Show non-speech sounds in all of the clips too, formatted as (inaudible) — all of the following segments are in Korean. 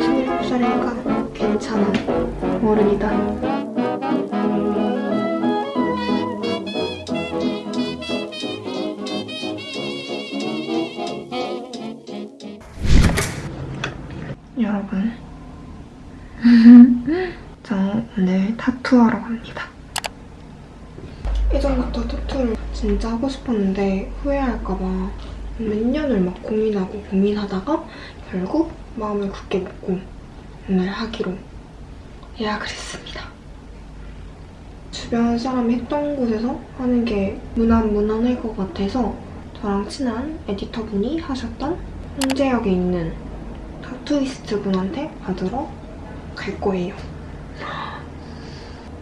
스물일곱 살이니까 괜찮아. 어른이다. 여러분. (laughs) 저 오늘 타투하러 갑니다. 예전부터 타투를 진짜 하고 싶었는데 후회할까봐 몇 년을 막 고민하고 고민하다가 결국 마음을 굳게 먹고 오늘 하기로 예약을 했습니다. 주변 사람이 했던 곳에서 하는 게 무난무난할 것 같아서 저랑 친한 에디터분이 하셨던 홍제역에 있는 타투이스트 분한테 받으러 갈 거예요.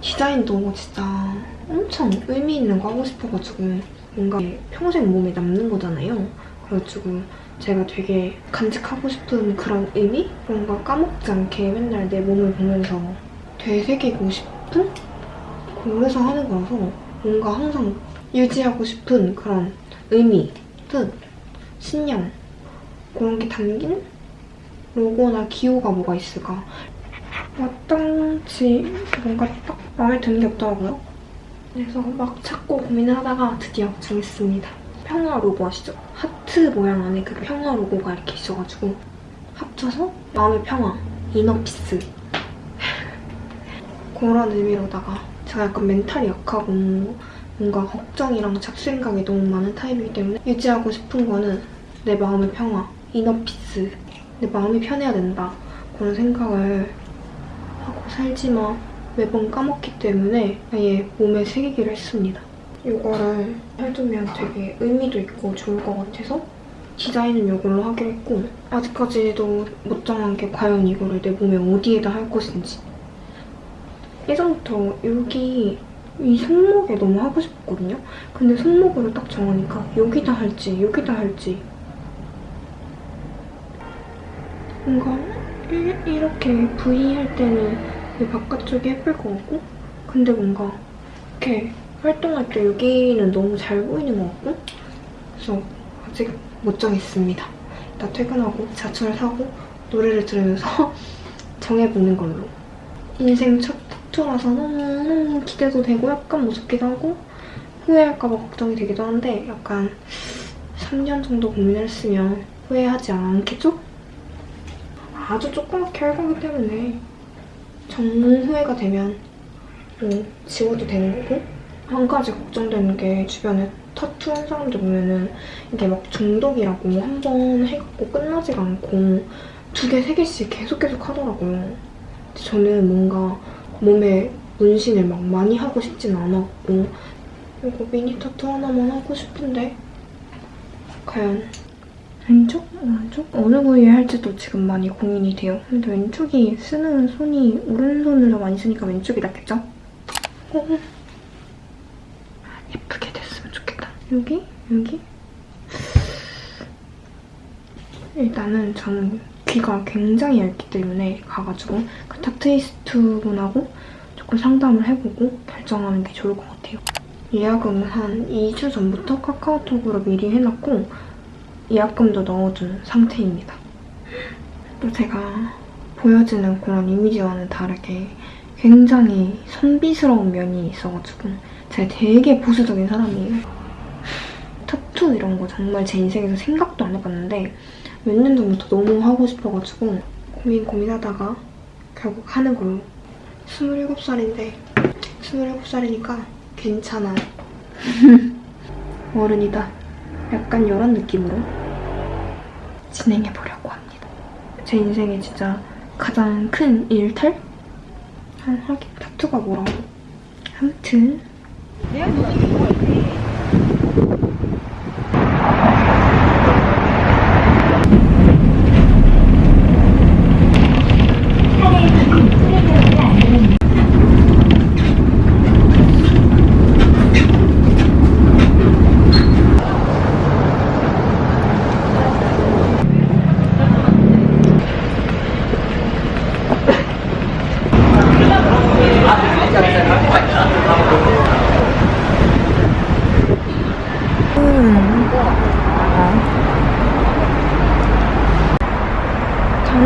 디자인도 진짜 엄청 의미 있는 거 하고 싶어가지고 뭔가 평생 몸에 남는 거잖아요. 그래가지고 제가 되게 간직하고 싶은 그런 의미? 그런 걸 까먹지 않게 맨날 내 몸을 보면서 되새기고 싶은? 그래서 하는 거라서 뭔가 항상 유지하고 싶은 그런 의미, 뜻, 신념 그런 게 담긴 로고나 기호가 뭐가 있을까? 마땅치 뭔가 딱 마음에 드는 게 없더라고요. 그래서 막 찾고 고민하다가 드디어 정했습니다. 평화 로고 아시죠? 하트 모양 안에 그 평화 로고가 이렇게 있어가지고 합쳐서 마음의 평화, inner peace (laughs) 그런 의미로다가 제가 약간 멘탈이 약하고 뭔가 걱정이랑 잡생각이 너무 많은 타입이기 때문에 유지하고 싶은 거는 내 마음의 평화, 이너피스 내 마음이 편해야 된다 그런 생각을 하고 살지만 매번 까먹기 때문에 아예 몸에 새기기로 했습니다. 이거를 해두면 되게 의미도 있고 좋을 것 같아서 디자인은 이걸로 하기로 했고 아직까지도 못 정한 게 과연 이거를 내 몸에 어디에다 할 것인지 예전부터 여기 이 손목에 너무 하고 싶거든요? 근데 손목으로 딱 정하니까 여기다 할지 여기다 할지 뭔가 이- 이렇게 V 할 때는 이 바깥쪽이 예쁠 것 같고 근데 뭔가 이렇게 활동할 때 여기는 너무 잘 보이는 것 같고 그래서 아직 못 정했습니다. 이따 퇴근하고 자철 사고 노래를 들으면서 (laughs) 정해보는 걸로 인생 첫 타투라서 너무 기대도 되고 약간 무섭기도 하고 후회할까 봐 걱정이 되기도 한데 약간 3년 정도 고민을 했으면 후회하지 않겠죠? 아주 조그맣게 할 거기 때문에 정말 후회가 되면 뭐 지워도 되는 거고 한 가지 걱정되는 게 주변에 타투 한 사람들 보면은 이게 막 중독이라고 한 번 해갖고 끝나지가 않고 두 개, 세 개씩 계속 계속 하더라고요. 저는 뭔가 몸에 문신을 막 많이 하고 싶진 않았고 이거 미니 타투 하나만 하고 싶은데 과연 왼쪽? 오른쪽? 어느 부위에 할지도 지금 많이 고민이 돼요. 근데 왼쪽이 쓰는 손이 오른손을 더 많이 쓰니까 왼쪽이 낫겠죠? 어. 예쁘게 됐으면 좋겠다. 여기? 여기? 일단은 저는 귀가 굉장히 얇기 때문에 가가지고 그 타투이스트 분하고 조금 상담을 해보고 결정하는 게 좋을 것 같아요. 예약은 한 2주 전부터 카카오톡으로 미리 해놨고 예약금도 넣어둔 상태입니다. 또 제가 보여지는 그런 이미지와는 다르게 굉장히 선비스러운 면이 있어가지고 제가 되게 보수적인 사람이에요. 타투 이런 거 정말 제 인생에서 생각도 안 해봤는데 몇 년 전부터 너무 하고 싶어가지고 고민 고민하다가 결국 하는 걸로 27살인데 27살이니까 괜찮아요. (laughs) 어른이다. 약간 이런 느낌으로 진행해보려고 합니다. 제 인생에 진짜 가장 큰 일탈? 한 하긴 타투가 뭐라고. 아무튼 Yeah.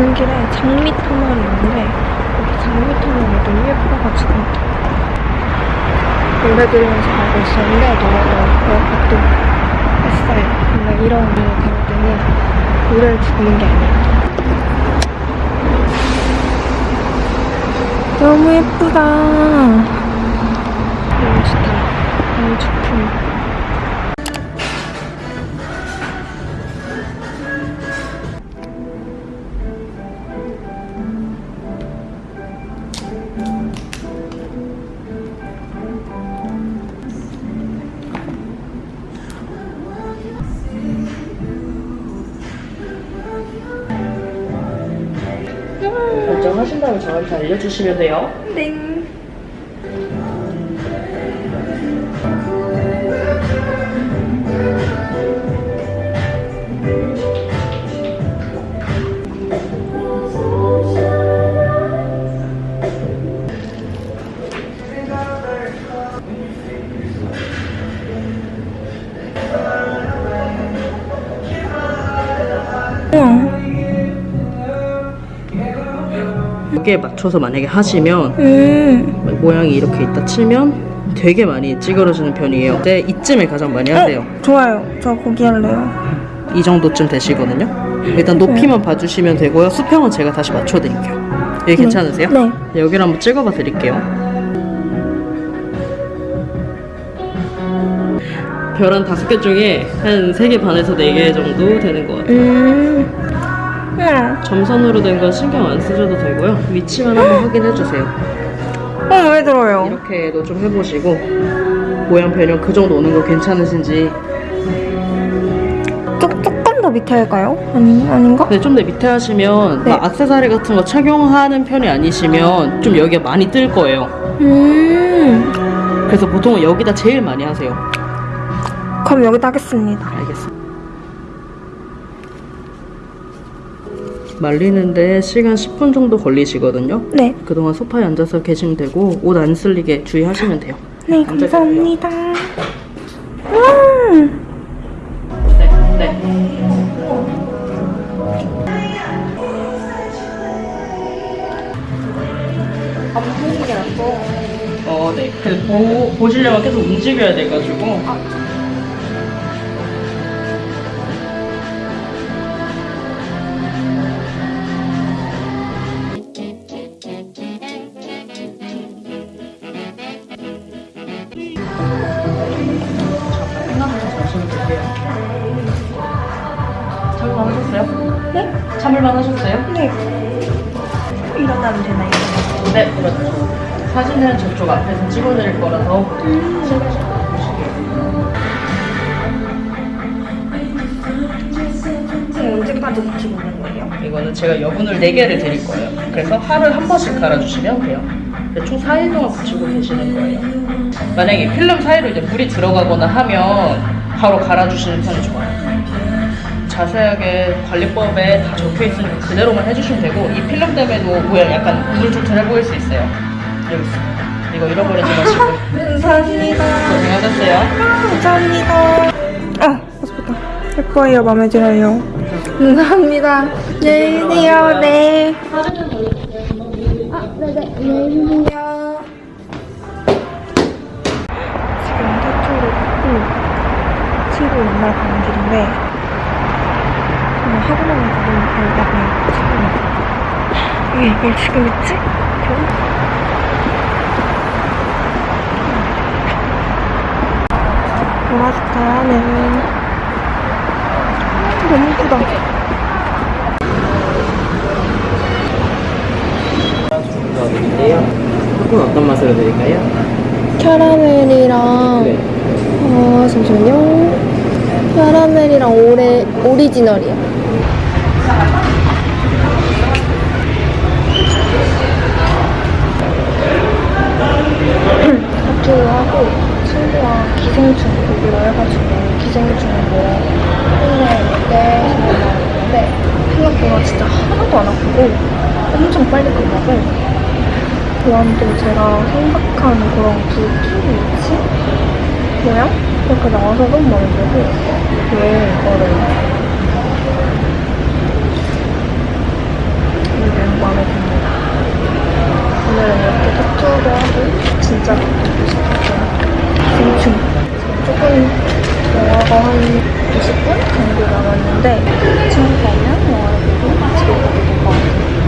가는 길에 장미 터널이 있는데 여기 장미 터널이 너무 예뻐가지고 노래 들으면서 가고 있었는데 노래도 그것도 했어요. 근데 이런 갈 때는 노래를 듣는 게 아니에요. 너무 예쁘다. 결정하신 다음에 저한테 알려주시면 돼요. 땡. 여기에 맞춰서 만약에 하시면 음. 모양이 이렇게 있다 치면 되게 많이 찌그러지는 편이에요. 근데 이쯤에 가장 많이 하세요. 어, 좋아요. 저 거기 할래요. 이 정도쯤 되시거든요. 일단 높이만 봐주시면 되고요. 수평은 제가 다시 맞춰드릴게요. 여기 괜찮으세요? 네. 여기를 한번 찍어봐 드릴게요. 별 한 다섯 개 중에 한 세 개 반에서 네 개 정도 되는 것 같아요. 음. 우와. 점선으로 된 건 신경 안 쓰셔도 되고요. 위치만 한번 확인해 주세요. 어, 왜 들어요? 이렇게도 좀 해보시고 모양 변형 그 정도 오는 거 괜찮으신지 조, 조금 더 밑에 할까요? 아니, 아닌가? 근데 좀더 밑에 하시면 네. 막 액세서리 같은 거 착용하는 편이 아니시면 좀 여기가 많이 뜰 거예요. 음. 그래서 보통은 여기다 제일 많이 하세요. 그럼 여기다 하겠습니다. 알겠습니다. 말리는데 시간 10분 정도 걸리시거든요. 네. 그동안 소파에 앉아서 계시면 되고 옷 안 쓸리게 주의하시면 돼요. 네, 감사합니다. 음. 네, 네. 어, 네. 그 보, 보시려면 계속 움직여야 돼가지고. 생 일어나면 되나요? 네, 그렇죠. 사진은 저쪽 앞에서 찍어드릴 거라서 지금 언제까지 붙이고 있는 거예요? 이거는 제가 여분을 4개를 드릴 거예요. 그래서 하루에 한 번씩 갈아주시면 돼요. 총 4일 동안 붙이고 계시는 거예요. 만약에 필름 사이로 이제 물이 들어가거나 하면 바로 갈아주시는 편이 좋아요. 자세하게 관리법에 다 적혀 있으니 그대로만 해주시면 되고 이 필름 때문에도 모양 약간 우물쭈물해 보일 수 있어요. 여기 있습니다. 이거 잃어버리지 마시고 (laughs) 감사합니다. 고생하셨어요. 감사합니다. 아, 예쁘다. 예뻐요. 마음에 들어요. 감사합니다. 안녕히 계세요. 네. 아, 네네. 안녕히 계세요. 지금 태초를 걷고 친구 만나러 가는 길인데 하고 나니까 너무 별다고 지금 이게 이걸 지금 있지? 겨우? 보라색 자연은 너무 예쁘다. 드릴게요. 조금 어떤 맛으로 드릴까요? 캐러멜이랑 네. 어 잠시만요. 캐러멜이랑 오레 오리지널이요. 학교를 하고 친구와 기생충 보기로 해가지고 기생충으로 혼내 때 생각나는데 생각보다 진짜 하나도 안 아프고 엄청 빨리 끝나고 그런데 제가 생각한 그런 굵기 위치 모양 이렇게 나와서 너무 마음에 들고 왜 이거를 진짜. 중충 조금 영화가 한 20분 정도 남았는데 이 정도면 영화를 보고 집에 가도 될 것 같아요.